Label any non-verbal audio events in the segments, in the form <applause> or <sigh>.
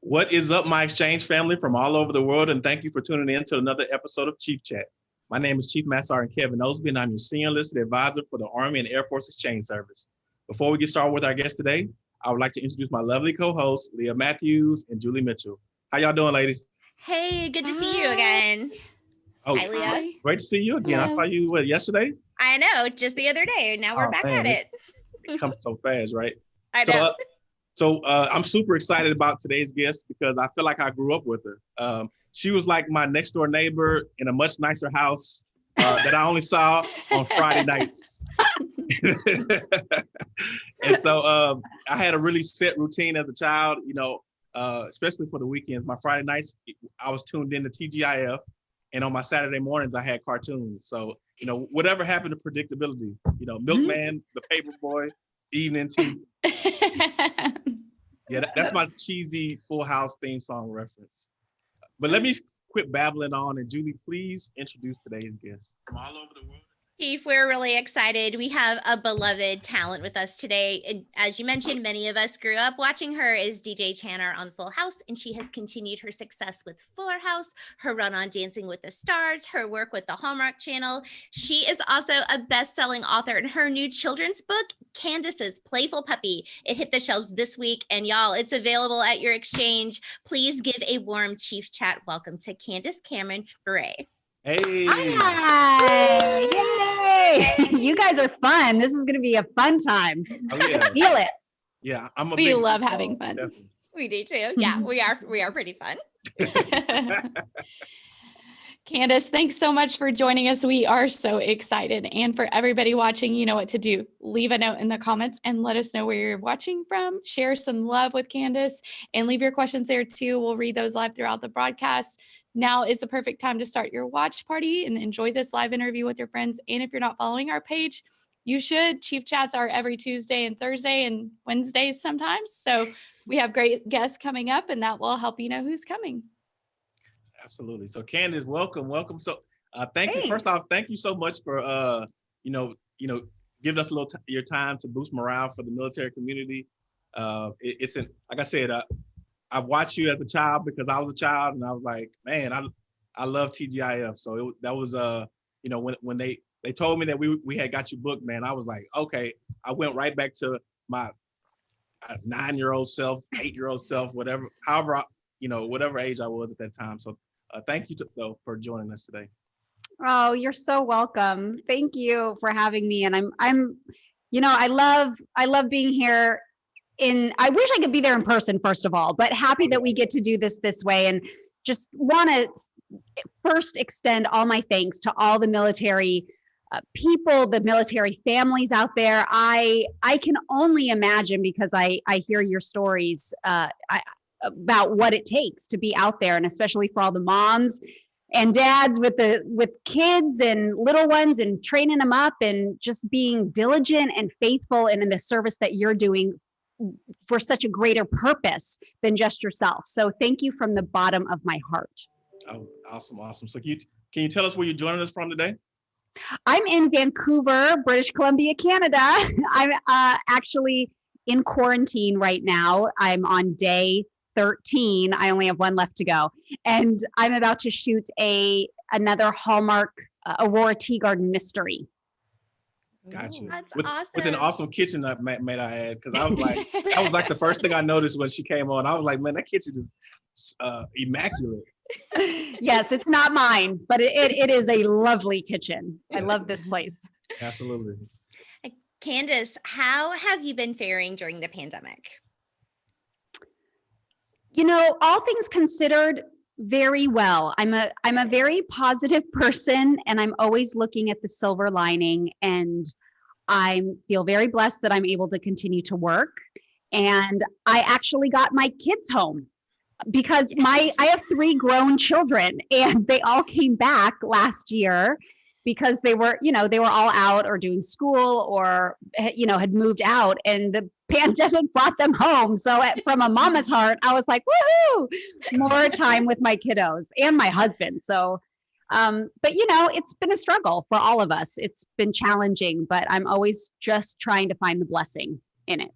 What is up, my exchange family from all over the world, and thank you for tuning in to another episode of Chief Chat. My name is Chief Master Sergeant Kevin Osby, and I'm your senior enlisted advisor for the Army and Air Force Exchange Service. Before we get started with our guest today, I would like to introduce my lovely co-hosts, Leah Matthews and Julie Mitchell. How y'all doing, ladies? Hey, good to see you again. Oh, Hi, Leah. great to see you again. I saw you what, yesterday. I know, just the other day. Now we're Oh, back man, at it. It comes so fast, right? <laughs> I So, know. uh, so uh, I'm super excited about today's guest because I feel like I grew up with her. Um, she was like my next door neighbor in a much nicer house uh, that I only saw on Friday nights. <laughs> and so um, I had a really set routine as a child, you know, uh, especially for the weekends. My Friday nights, I was tuned in to TGIF, and on my Saturday mornings, I had cartoons. So, you know, whatever happened to predictability, you know, Milkman, The Paper Boy, Evening Tea. <laughs> Yeah, that- that's my cheesy Full House theme song reference. But let me quit babbling on and Julie, please introduce today's guest from all over the world. Chief, we're really excited. We have a beloved talent with us today. And as you mentioned, many of us grew up watching her as DJ Tanner on Full House, and she has continued her success with Fuller House, her run on Dancing with the Stars, her work with the Hallmark Channel. She is also a best-selling author in her new children's book, Candace's Playful Puppy. It hit the shelves this week, and y'all, it's available at your exchange. Please give a warm Chief Chat welcome to Candace Cameron Bure. Hey, Hi! Yay! <laughs> You guys are fun. This is going to be a fun time. oh yeah, <laughs> Feel it. yeah. I'm a We big love football, having fun. definitely. We do too. Mm-hmm. Yeah, we are. We are pretty fun. <laughs> Candace, thanks so much for joining us. We are so excited. And for everybody watching, you know what to do. Leave a note in the comments and let us know where you're watching from. Share some love with Candace and leave your questions there too. We'll read those live throughout the broadcast. Now is the perfect time to start your watch party and enjoy this live interview with your friends. And if you're not following our page, you should. Chief Chats are every Tuesday and Thursday and Wednesdays sometimes. So we have great guests coming up, and that will help you know who's coming. Absolutely. So Candace, welcome, welcome. So uh, thank you. First off, thank you so much for uh, you know, you know, giving us a little your time to boost morale for the military community. Uh, it- it's an like I said, uh, I've watched you as a child because I was a child, and I was like, man, I I love TGIF. So it, that was uh, you know, when when they they told me that we we had got you booked, man, I was like, okay. I went right back to my uh, nine-year-old self, eight-year-old self, whatever, however, I, you know, whatever age I was at that time. So uh, thank you to, though for joining us today. Oh, you're so welcome. Thank you for having me. And I'm, I'm, you know, I love, I love being here. In, I wish I could be there in person, first of all, but happy that we get to do this this way. And just want to first extend all my thanks to all the military uh, people, the military families out there. I I can only imagine because I I hear your stories uh, I, about what it takes to be out there, and especially for all the moms and dads with the with kids and little ones and training them up and just being diligent and faithful and in the service that you're doing for such a greater purpose than just yourself. So thank you from the bottom of my heart. Oh, awesome, awesome. So can you can you tell us where you're joining us from today? I'm in Vancouver, British Columbia, Canada. <laughs> I'm uh, actually in quarantine right now. I'm on day 13. I only have one left to go, and I'm about to shoot a another Hallmark uh, Aurora Tea Garden mystery. Gotcha. That's with, awesome. with an awesome kitchen that may, may I add, because I was like, <laughs> that was like the first thing I noticed when she came on. I was like, man, that kitchen is uh, immaculate. <laughs> yes, it's not mine, but it, it, it is a lovely kitchen. I love this place. Absolutely. Candace, how have you been faring during the pandemic? you know all things considered very well. I'm a i'm a very positive <laughs> person and i'm always looking at the silver lining and i feel very blessed that i'm able to continue to work. And i actually got my kids home because my i have three grown children and they all came back last year because they were you know they were all out or doing school or eh, you know had moved out and the pandemic brought them home so at, from a mama's heart i was like woohoo more time with my kiddos and my husband so um but you know it's been a struggle for all of us it's been challenging but i'm always just trying to find the blessing in it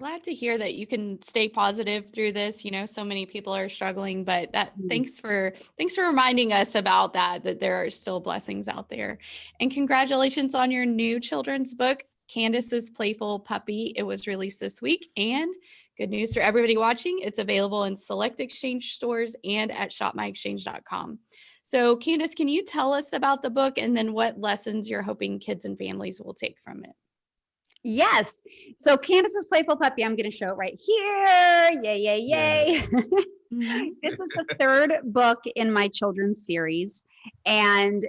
glad to hear that you can stay positive through this. You know, so many people are struggling, but that Mm. thanks for thanks for reminding us about that that there are still blessings out there. And congratulations on your new children's book, Candace's Playful Puppy. It was released this week and good news for everybody watching, it's available in select exchange stores and at shopmyexchange.com. So, Candace, can you tell us about the book and then what lessons you're hoping kids and families will take from it? Yes. So Candace's Playful Puppy, I'm going to show it right here. Yay, yay, yay. <laughs> Mhm. this is the third book in my children's series. And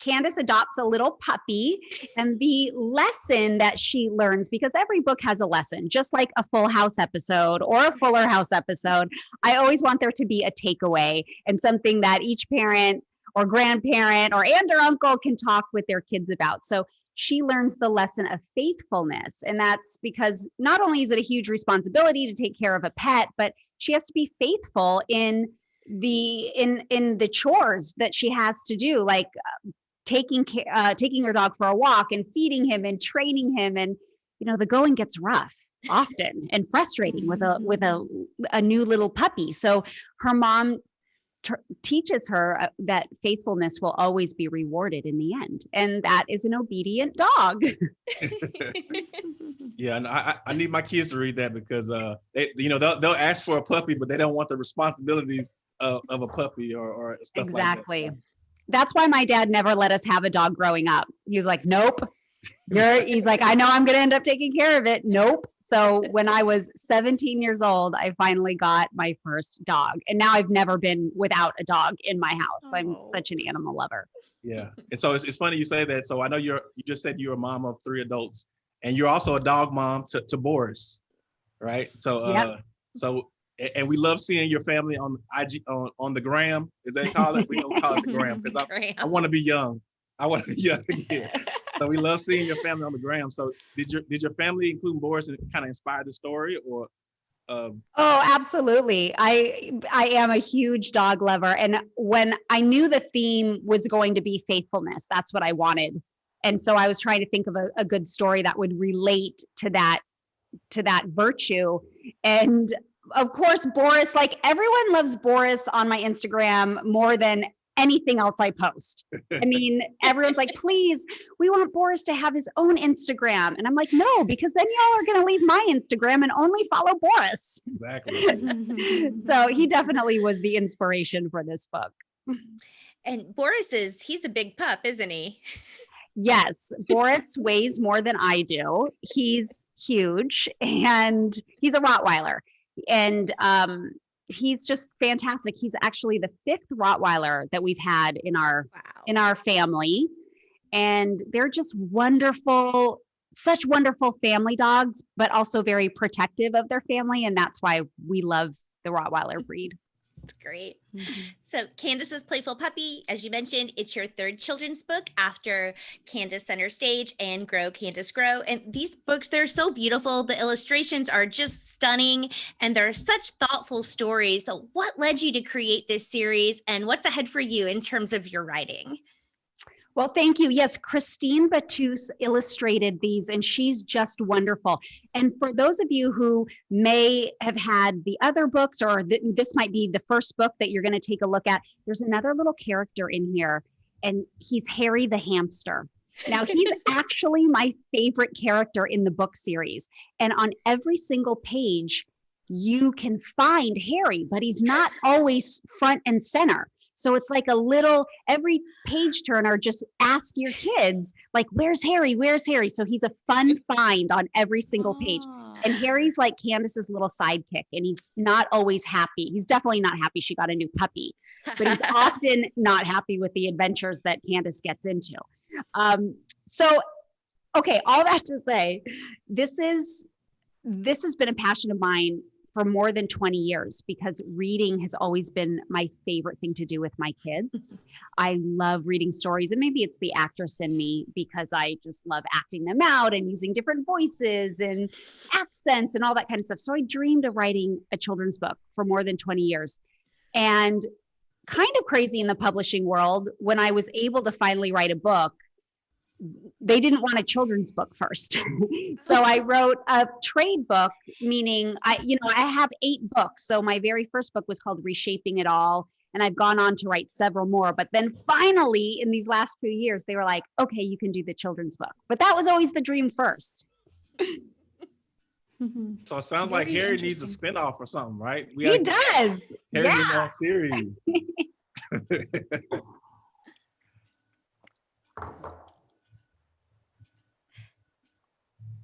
Candace adopts a little puppy. And the lesson that she learns, because every book has a lesson, just like a Full House episode or a Fuller House episode, I always want there to be a takeaway and something that each parent or grandparent or aunt or uncle can talk with their kids about. So she learns the lesson of faithfulness. And that's because not only is it a huge responsibility to take care of a pet, but she has to be faithful in the in in the chores that she has to do like uh, taking care uh, taking her dog for a walk and feeding him and training him and you know the going gets rough often and frustrating with a with a a new little puppy. So her mom teaches her uh, that faithfulness will always be rewarded in the end and that is an obedient dog. <laughs> Yeah, and I, I I need my kids to read that because uh, they, you know, they'll they'll ask for a puppy, but they don't want the responsibilities of, of a puppy or or stuff like that. exactly that's why my dad never let us have a dog growing up he was like nope you're he's like i know i'm going to end up taking care of it nope so when i was 17 years old i finally got my first dog and now i've never been without a dog in my house i'm Oh. such an animal lover Yeah, and so it's, it's funny you say that. So I know you're you just said you're a mom of three adults, and you're also a dog mom to, to Boris, right? So uh, Yep. so a- and we love seeing your family on IG on, on the gram. Is that call it? We don't call it the gram because I, I want to be young. I want to be young <laughs> again. So we love seeing your family on the gram. So did your did your family, including Boris, kind of inspire the story, or um, Oh, absolutely. I I am a huge dog lover and when I knew the theme was going to be faithfulness, that's what I wanted. And so I was trying to think of a, a good story that would relate to that to that virtue. And of course, Boris, like everyone loves Boris on my Instagram more than anything else I post. I mean, <laughs> everyone's like, please, we want Boris to have his own Instagram. And I'm like, no, because then y'all are going to leave my Instagram and only follow Boris. exactly. <laughs> so he definitely was the inspiration for this book. And Boris is, he's a big pup, isn't he? Yes, Boris weighs more than I do. He's huge and he's a Rottweiler. And um, he's just fantastic. He's actually the fifth Rottweiler that we've had in our Wow. in our family. And they're just wonderful, such wonderful family dogs, but also very protective of their family. And that's why we love the Rottweiler breed. Great. Mhm. So, Candace's Playful Puppy, as you mentioned, it's your third children's book after Candace Center Stage and Grow Candace Grow. And these books, they're so beautiful. The illustrations are just stunning and they're such thoughtful stories. So, what led you to create this series and what's ahead for you in terms of your writing? Well, thank you. Yes, Christine Battuz illustrated these, and she's just wonderful. And for those of you who may have had the other books, or th- this might be the first book that you're going to take a look at, there's another little character in here, and he's Harry the hamster. Now, he's <laughs> actually my favorite character in the book series. And on every single page, you can find Harry, but he's not always front and center. So it's like a little, every page turner, just ask your kids, like, where's Harry? Where's Harry? So he's a fun find on every single page. And Harry's like Candace's little sidekick, and he's not always happy. He's definitely not happy she got a new puppy, but he's <laughs> often not happy with the adventures that Candace gets into. Um, so, okay, all that to say, this is this has been a passion of mine for more than 20 years because reading has always been my favorite thing to do with my kids. I love reading stories, and maybe it's the actress in me because I just love acting them out and using different voices and accents and all that kind of stuff. So I dreamed of writing a children's book for more than 20 years. And kind of crazy in the publishing world, when I was able to finally write a book, they didn't want a children's book first. <laughs> so I wrote a trade book, meaning I, you know, I have eight books. So my very first book was called Reshaping It All. And I've gone on to write several more. But then finally, in these last few years, they were like, okay, you can do the children's book. But that was always the dream first. <laughs> So it sounds like Harry needs a interesting. spinoff or something, right? We He does. Harry's yeah. in that series. <laughs>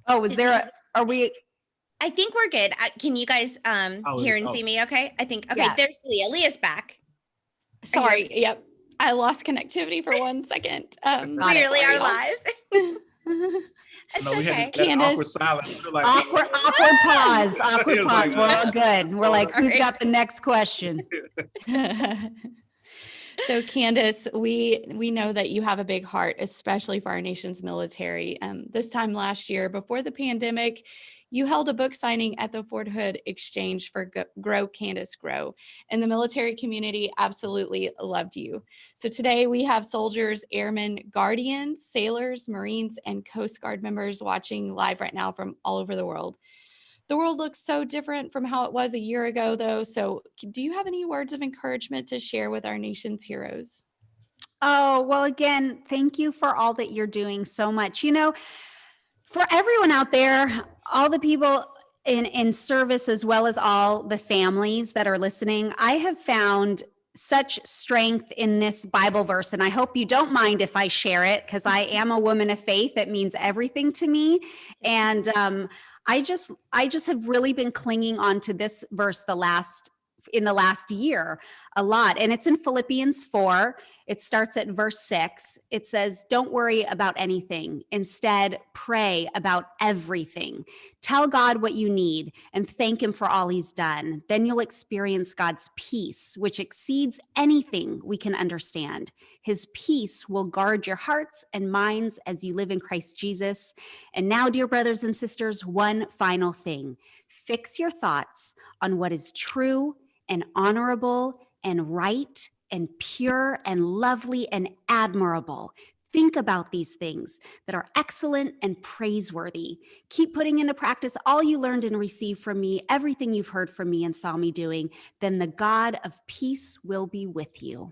Oh, is there, a? are we, I think we're good. I- Can you guys um Oh, hear and oh. see me? Okay. I think okay. Yeah. There's Leah. Leah's back. Sorry. Yep. I lost connectivity for one second. Um, Got <laughs> We really are live. it's No, we okay. had that awkward Candace. silence. We're like, awkward, awkward pause, <laughs> awkward pause. like, We're all good. We're like, who's Alright. got the next question? <laughs> so Candace, we we know that you have a big heart, especially for our nation's military. Um, this time last year, before the pandemic, you held a book signing at the Fort Hood Exchange for Grow Candace Grow, and the military community absolutely loved you. So today we have soldiers, airmen, guardians, sailors, Marines, and Coast Guard members watching live right now from all over the world. The world looks so different from how it was a year ago, though. So, do you have any words of encouragement to share with our nation's heroes? Oh, well, again, thank you for all that you're doing so much. You know, for everyone out there, all the people in, in service, as well as all the families that are listening, I have found such strength in this Bible verse. And I hope you don't mind if I share it because I am a woman of faith. It means everything to me. And um, I just, I just have really been clinging on to this verse the last, in the last year a lot. And it's in Philippians 4. It starts at verse 6. It says, Don't worry about anything. Instead, pray about everything. Tell God what you need and thank Him for all He's done. Then you'll experience God's peace, which exceeds anything we can understand. His peace will guard your hearts and minds as you live in Christ Jesus. And now, dear brothers and sisters, one final thing fix your thoughts on what is true and honorable and right and pure and lovely and admirable. Think about these things that are excellent and praiseworthy. Keep putting into practice all you learned and received from me, everything you've heard from me and saw me doing. Then the God of peace will be with you.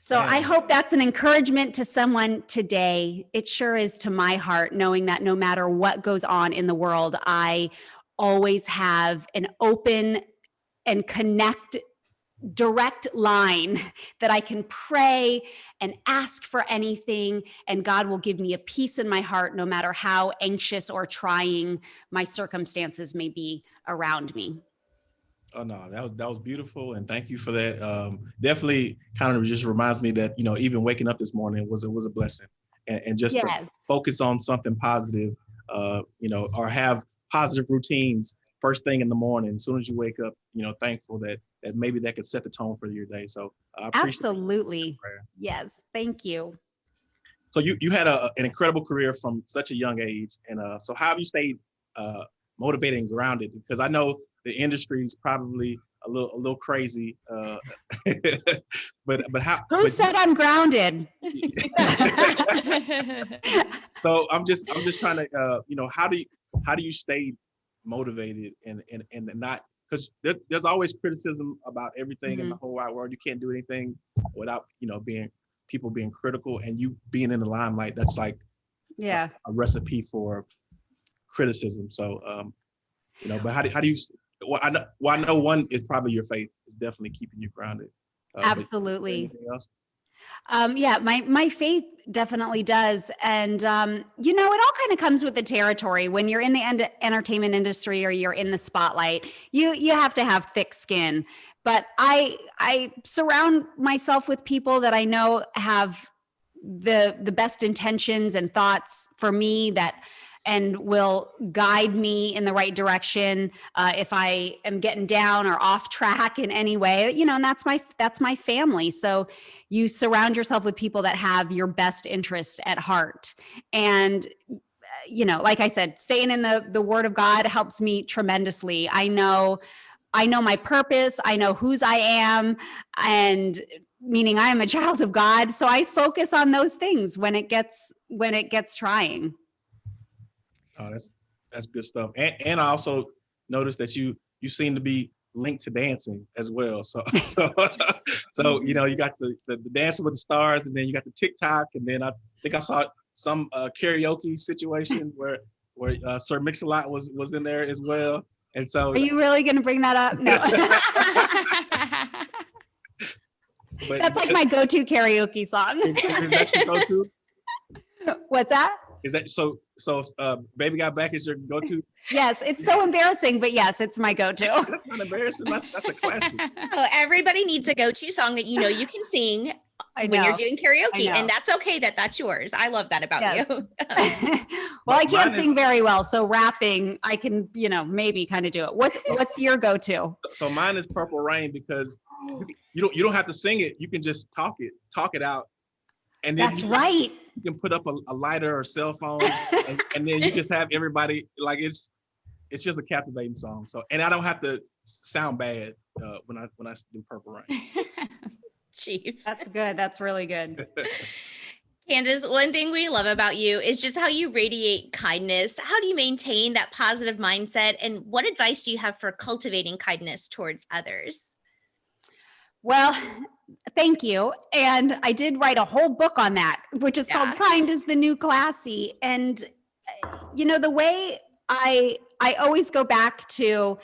So I hope that's an encouragement to someone today. It sure is to my heart, knowing that no matter what goes on in the world, I always have an open and connect direct line that I can pray and ask for anything, and God will give me a peace in my heart no matter how anxious or trying my circumstances may be around me. Oh no, that was that was beautiful, and thank you for that. Um, definitely, kind of just reminds me that you know even waking up this morning was it was a blessing, and, and just Yes. focus on something positive, uh, you know, or have positive routines first thing in the morning. As soon as you wake up, you know, thankful that that maybe that could set the tone for your day. So I appreciate Absolutely. Yes. Thank you. So you you had a, an incredible career from such a young age, and uh, so how have you stayed uh, motivated and grounded? Because I know the industry is probably a little a little crazy, uh, <laughs> but but how? Who but- said I'm grounded? <laughs> so I'm just I'm just trying to uh, you know how do you how do you stay motivated and and and not because there, there's always criticism about everything in the whole wide world. You can't do anything without you know being people being critical and you being in the limelight. That's like Yeah. a recipe for criticism. So, um, you know, but how do, how do you, well, I know, well, I know one is probably your faith is definitely keeping you grounded. Uh, Absolutely. Um, yeah, my my faith definitely does, and um, you know, it all kind of comes with the territory. When you're in the end- entertainment industry or you're in the spotlight, you you have to have thick skin. But I I surround myself with people that I know have the the best intentions and thoughts for me that and will guide me in the right direction uh, if I am getting down or off track in any way. You know, and that's my that's my family. So you surround yourself with people that have your best interest at heart and uh, you know like i said staying in the the word of god helps me tremendously i know i know my purpose i know whose i am and meaning I am a <laughs> child of God. So I focus on those things when it gets when it gets trying. Oh, that's that's good stuff. And and I also noticed that you you seem to be linked to dancing as well. So <laughs> so so you know you got the, the the dancing with the stars, and then you got the TikTok, and then I think I saw some uh, karaoke situation <laughs> where where uh, Sir Mix-a-Lot was was in there as well. And so, Are you really going to bring that up? No. but <laughs> That's like my go-to karaoke song. is, is that your go-to? What's that? Is that so? So, uh, "Baby Got Back" is your go-to? <laughs> Yes, it's so embarrassing, but yes, it's my go-to. <laughs> That's not embarrassing. That's that's a classic. <laughs> Oh, everybody needs a go-to song that you know you can sing I when you're doing karaoke, and that's okay that that's yours. I love that about Yes. you. well, I can't is- sing very well, so rapping, I can, you know, maybe kind of do it. What's what's your go-to? So mine is "Purple Rain" because you, can- you don't you don't have to sing it. You can just talk it, talk it out, and then That's you, right. you can put up a, a lighter or cell phone, <laughs> and, and then you just have everybody like it's it's just a captivating song. So and I don't have to sound bad uh, when I when I do "Purple Rain." <laughs> Chief. That's good. That's really good. <laughs> Candace, one thing we love about you is just how you radiate kindness. How do you maintain that positive mindset? And what advice do you have for cultivating kindness towards others? Well, thank you. And I did write a whole book on that, which is called Kind is the New Classy. And you know, the way I I always go back to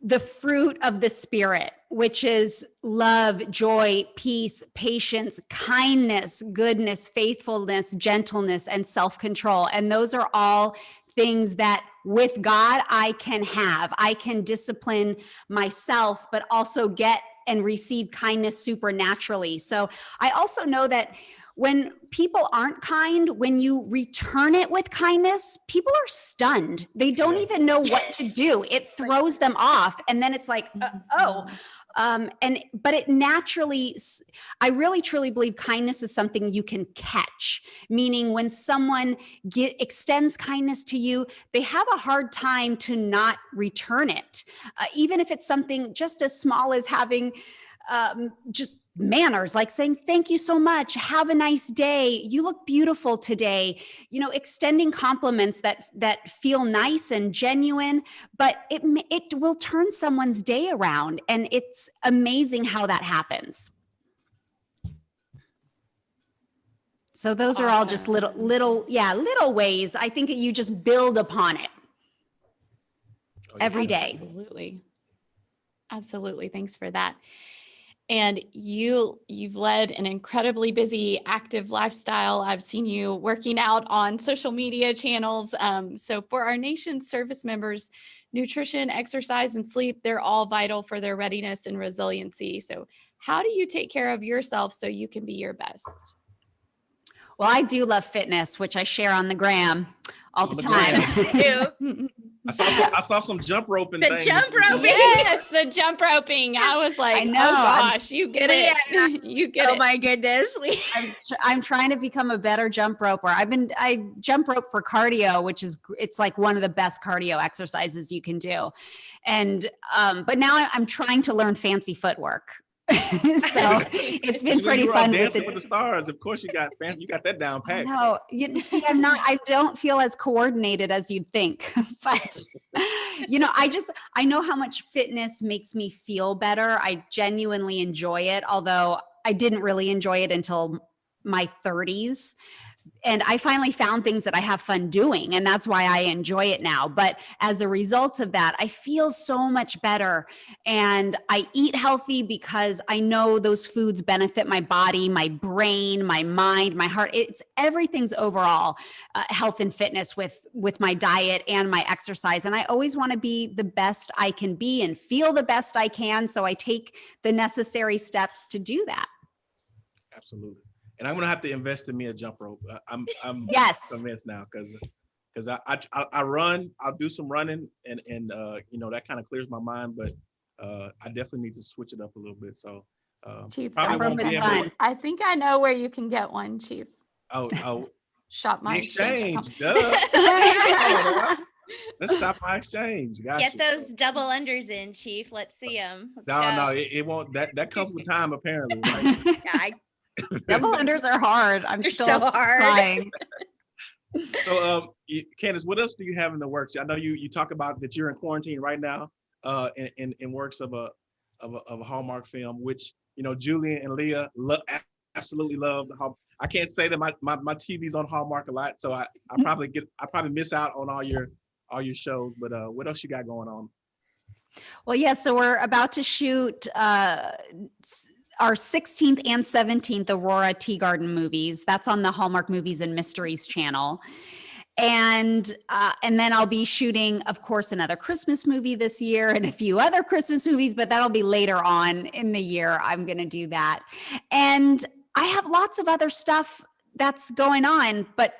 the fruit of the spirit, which is love, joy, peace, patience, kindness, goodness, faithfulness, gentleness, and self-control. And those are all things that with God I can have. I can discipline myself, but also get and receive kindness supernaturally. So I also know that when people aren't kind, when you return it with kindness, people are stunned. They don't even know what to do. It <laughs> throws them off. And then it's like, uh, oh, um, and but it naturally, I really truly believe kindness is something you can catch. Meaning, when someone get, extends kindness to you, they have a hard time to not return it, uh, even if it's something just as small as having um, just manners, like saying thank you so much, have a nice day, you look beautiful today. You know, extending compliments that that feel nice and genuine, but it it will turn someone's day around, and it's amazing how that happens. So those are all just little little yeah little ways. I think that you just build upon it Oh, yeah. every day. Absolutely. Absolutely. Thanks for that. And you you've led an incredibly busy active lifestyle. I've seen you working out on social media channels. Um, so for our nation's service members, nutrition, exercise, and sleep, they're all vital for their readiness and resiliency. So how do you take care of yourself so you can be your best? Well, I do love fitness, which I share on the gram all On the the time. <laughs> <laughs> Ew. I saw some- I saw some jump roping. The things. jump roping. yes, the jump roping. I was like, know, oh I'm- gosh, you get it. <laughs> you get oh it. Oh my goodness. We <laughs> I'm, tr- I'm trying to become a better jump roper. I've been I jump rope for cardio, which is it's like one of the best cardio exercises you can do. And um, but now I'm trying to learn fancy footwork. <laughs> so it's been pretty fun with Dancing it. with the stars. Of course, you got fancy. You got that down pat. No, you see, I'm not, I don't feel as coordinated as you'd think. <laughs> But, you know, I just, I know how much fitness makes me feel better. I genuinely enjoy it, although I didn't really enjoy it until my 30s. And I finally found things that I have fun doing, and that's why I enjoy it now. But as a result of that, I feel so much better. And I eat healthy because I know those foods benefit my body, my brain, my mind, my heart. It's everything's overall uh, health and fitness with with my diet and my exercise. And I always want to be the best I can be and feel the best I can. So I take the necessary steps to do that. Absolutely. And I'm gonna have to invest in me a jump rope. I- I'm <laughs> I'm Yes. convinced now because because I, I I I run. I'll do some running and and uh you know that kind of clears my mind. But uh I definitely need to switch it up a little bit. So uh, Chief, probably jump rope is fun. I think I know where you can get one, Chief. oh oh <laughs> Shop my exchange. Duh. <laughs> Let's shop my exchange. Got Get you. those double unders in, Chief. Let's see them. No, no, it, it won't. That that comes with time apparently. right? Yeah, I, Double <laughs> unders are hard. I'm they're still so hard. trying. <laughs> So, um, Candace, what else do you have in the works? I know you you talk about that you're in quarantine right now, uh, in in, in works of a of a of a Hallmark film, which you know Julian and Leah lo- absolutely love. How I can't say that my, my my TV's on Hallmark a lot, so I I <laughs> probably get I probably miss out on all your all your shows. But uh, what else you got going on? Well, yeah, so we're about to shoot uh, s- our 16th and 17th Aurora Tea Garden movies. That's on the Hallmark Movies and Mysteries channel. And uh, and then I'll be shooting, of course, another Christmas movie this year and a few other Christmas movies, but that'll be later on in the year. I'm going to do that. And I have lots of other stuff that's going on, but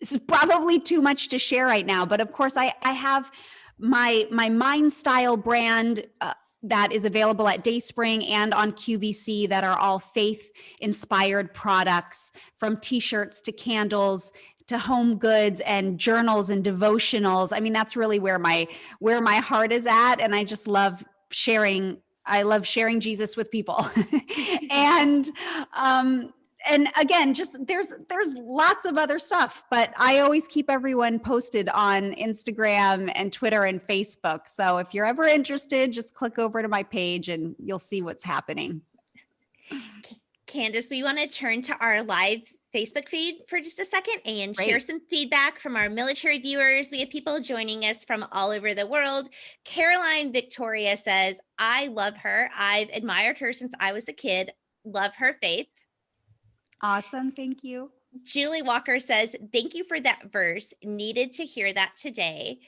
this is probably too much to share right now. But of course, I I have my my mind style brand uh, that is available at dayspring and on qvc that are all faith inspired products from t-shirts to candles to home goods and journals and devotionals. I mean that's really where my where my heart is at and i just love sharing i love sharing jesus with people. <laughs> And um and again just there's there's lots of other stuff but i always keep everyone posted on instagram and twitter and facebook so if you're ever interested just click over to my page and you'll see what's happening Candace, we want to turn to our live Facebook feed for just a second and share some feedback from our military viewers. We have people joining us from all over the world. Caroline Victoria says, I love her. I've admired her since I was a kid. Love her faith. Awesome thank you Julie Walker says, Thank you for that verse. Needed to hear that today.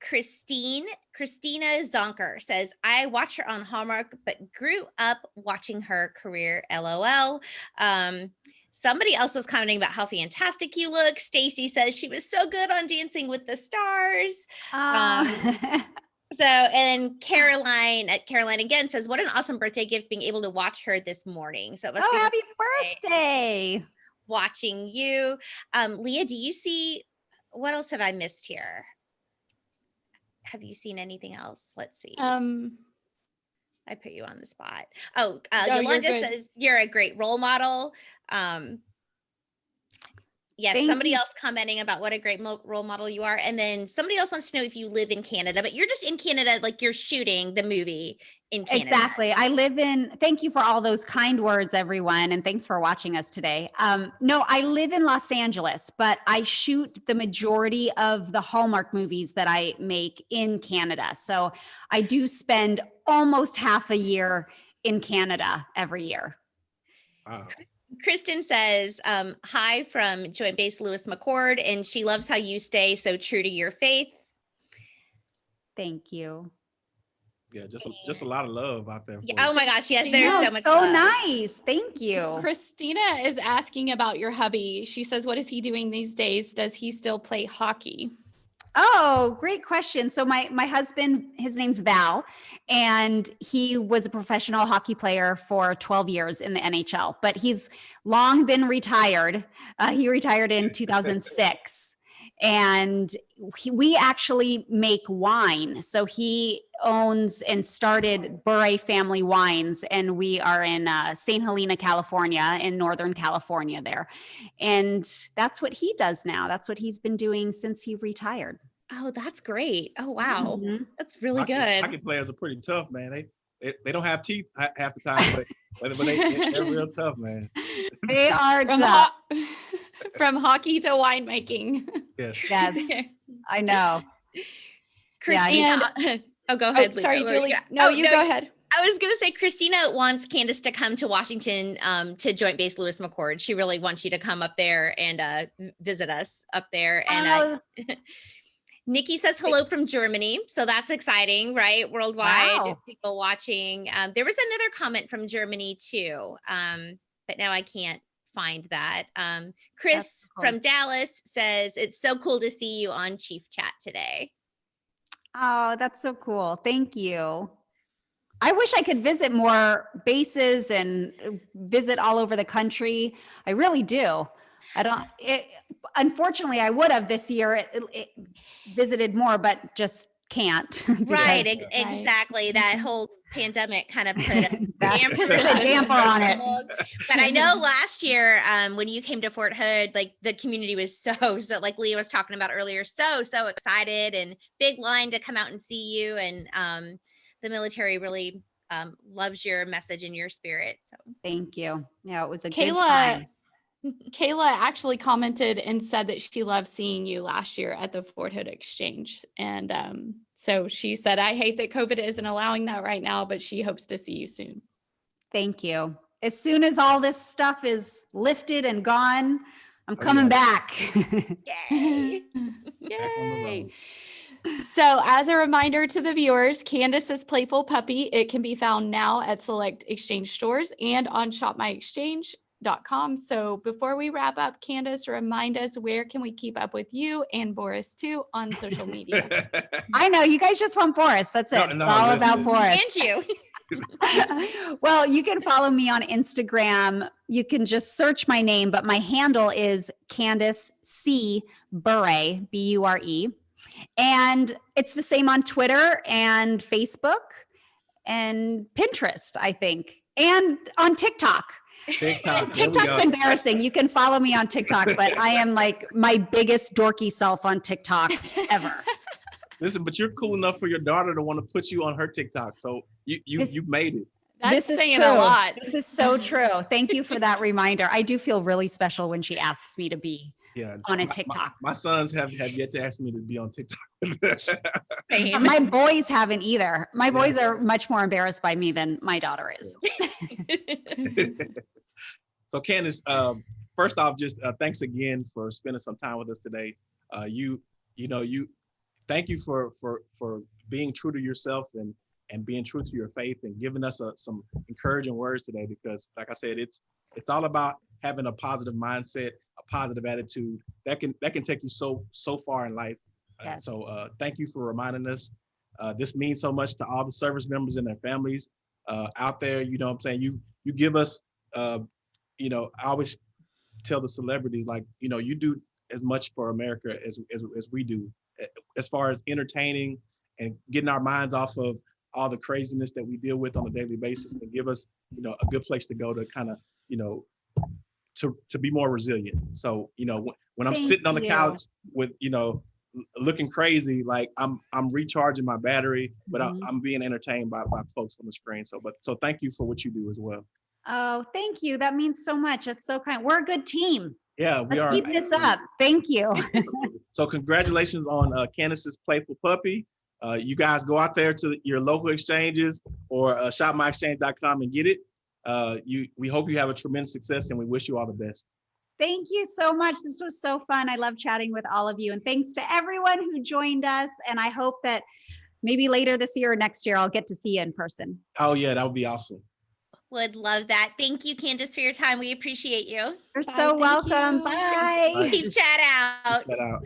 Christine, Christina Zonker says, I watch her on Hallmark, but grew up watching her career. LOL. Um, somebody else was commenting about how fantastic you look. Stacy says she was so good on Dancing with the Stars. um, <laughs> So, and Caroline, Caroline again says, What an awesome birthday gift being able to watch her this morning. So it must oh happy birthday birthday watching you. Um, Leah, do you see what else have I missed here? Have you seen anything else? Let's see. Um, I put you on the spot. Oh, uh, No, you're Yolanda says you're a great role model. Um, yes, Thank somebody you. else commenting about what a great mo- role model you are, and then somebody else wants to know if you live in Canada, but you're just in Canada, like you're shooting the movie in Canada. Exactly. I live in, thank you for all those kind words, everyone. And thanks for watching us today. Um, no, I live in Los Angeles, but I shoot the majority of the Hallmark movies that I make in Canada. So I do spend almost half a year in Canada every year. Wow. Kristen says, um, hi from Joint Base Lewis McChord, and she loves how you stay so true to your faith. Thank you. Yeah, just a, just a lot of love out there. Yeah, oh my gosh, yes, there's No, so much so love. nice. Thank you. Christina is asking about your hubby. She says, What is he doing these days? Does he still play hockey? Oh, great question. So my my husband, his name's Val, and he was a professional hockey player for 12 years in the NHL, but he's long been retired. Uh, he retired in <laughs> 2006. And he, we actually make wine. So he owns and started Bure Family Wines, and we are in uh, St. Helena, California, in Northern California there. And that's what he does now. That's what he's been doing since he retired. Oh, that's great. Oh, wow. Mhm. That's really hockey, good. Hockey players are pretty tough, man. They they, they don't have teeth half the time, but, but, but they, they're real tough, man. They are <laughs> From, tough. ho- <laughs> from hockey to winemaking. <laughs> Yes. <laughs> Yes, I know. Christina. <laughs> oh, go Oh, ahead. Leah. sorry, What Julie. No, oh, you go ahead. I was gonna say Christina wants Candace to come to Washington um, to Joint Base Lewis McChord. She really wants you to come up there and uh, visit us up there. And uh, Oh, <laughs> Nikki says hello from Germany, so that's exciting, right? Worldwide Wow. people watching. Um, there was another comment from Germany too, um, but now I can't find that. Um, Chris cool. from Dallas says it's so cool to see you on Chief Chat today. oh, that's so cool. Thank you. I wish I could visit more bases and uh, visit all over the country. I really do. I don't, it, unfortunately, I would have this year it, it visited more, but just can't. <laughs> Right, because ex- Right. exactly. That whole pandemic kind of put a that <laughs> damper damper on it. But I know <laughs> last year, um, when you came to Fort Hood, like the community was so, <laughs> so like Leah was talking about earlier, so, so excited and big line to come out and see you. And um, the military really um, loves your message and your spirit. So Thank you. Yeah, it was a good Kayla, time. <laughs> Kayla actually commented and said that she loved seeing you last year at the Fort Hood Exchange. And um, so she said, I hate that COVID isn't allowing that right now, but she hopes to see you soon. Thank you. As soon as all this stuff is lifted and gone, I'm Oh, coming yeah. back. yay. <laughs> Back on the Yay. road. So, as a reminder to the viewers, Candace's Playful Puppy, it can be found now at select exchange stores and on shopmyexchange.com. So, before we wrap up, Candace, remind us where can we keep up with you and Boris too on social media? <laughs> I know you guys just want Boris. That's it. No, it's all listen. about Boris. And you. <laughs> well, you can follow me on Instagram. You can just search my name, but my handle is Candace C Bure, B U R E. And it's the same on Twitter and Facebook and Pinterest, I think, and on TikTok. TikTok. <laughs> TikTok's embarrassing. You can follow me on TikTok, but I am like my biggest dorky self on TikTok ever. <laughs> Listen, but you're cool enough for your daughter to want to put you on her TikTok. So you you This- you made it. That's This is saying true. a lot. This is so true. Thank you for that <laughs> reminder. I do feel really special when she asks me to be. Yeah. On a My- my- TikTok. My, sons have have yet to ask me to be on TikTok. My boys haven't either. My boys are much more embarrassed by me than my daughter is. So Candace, um, first off, just uh, thanks again for spending some time with us today. Uh, you, you know, you, thank you for for for being true to yourself and and being true to your faith and giving us uh some encouraging words today. Because, like I said, it's it's all about having a positive mindset, a positive attitude that can that can take you so so far in life. Uh, Yes. so uh, thank you for reminding us. Uh, this means so much to all the service members and their families uh, out there. You know what I'm saying? You you give us uh, you know, I always tell the celebrities like, you know, you do as much for America as as, as we do, as far as entertaining and getting our minds off of all the craziness that we deal with on a daily basis, and give us, you know, a good place to go to kind of, you know, to to be more resilient. So, you know, when, I'm Thank sitting on the you. couch with, you know, looking crazy, like I'm I'm recharging my battery, but Mhm. I, I'm being entertained by by folks on the screen. So, but so thank you for what you do as well. Oh, thank you. That means so much. That's so kind. We're a good team. Yeah, we Let's are. keep this up. Thank you. <laughs> So congratulations on uh, Candace's Playful Puppy. Uh, you guys go out there to your local exchanges or uh, shopmyexchange.com and get it. Uh, you, we hope you have a tremendous success and we wish you all the best. Thank you so much. This was so fun. I love chatting with all of you. And thanks to everyone who joined us. And I hope that maybe later this year or next year, I'll get to see you in person. Oh yeah, that would be awesome. Would love that. Thank you, Candace, for your time. We appreciate you. You're so thank welcome. you. Bye. Bye. Keep chat out. Shout out.